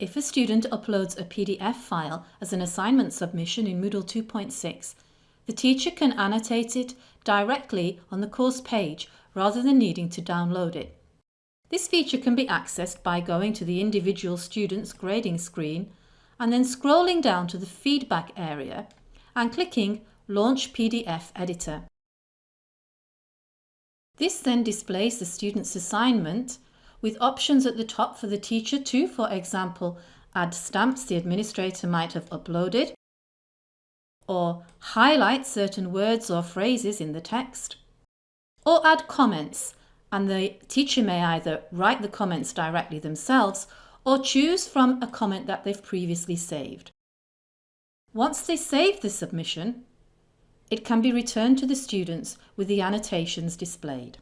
If a student uploads a PDF file as an assignment submission in Moodle 2.6, the teacher can annotate it directly on the course page rather than needing to download it. This feature can be accessed by going to the individual student's grading screen and then scrolling down to the feedback area and clicking Launch PDF Editor. This then displays the student's assignment with options at the top for the teacher to, for example, add stamps the administrator might have uploaded, or highlight certain words or phrases in the text, or add comments and the teacher may either write the comments directly themselves or choose from a comment that they've previously saved. Once they save the submission, it can be returned to the students with the annotations displayed.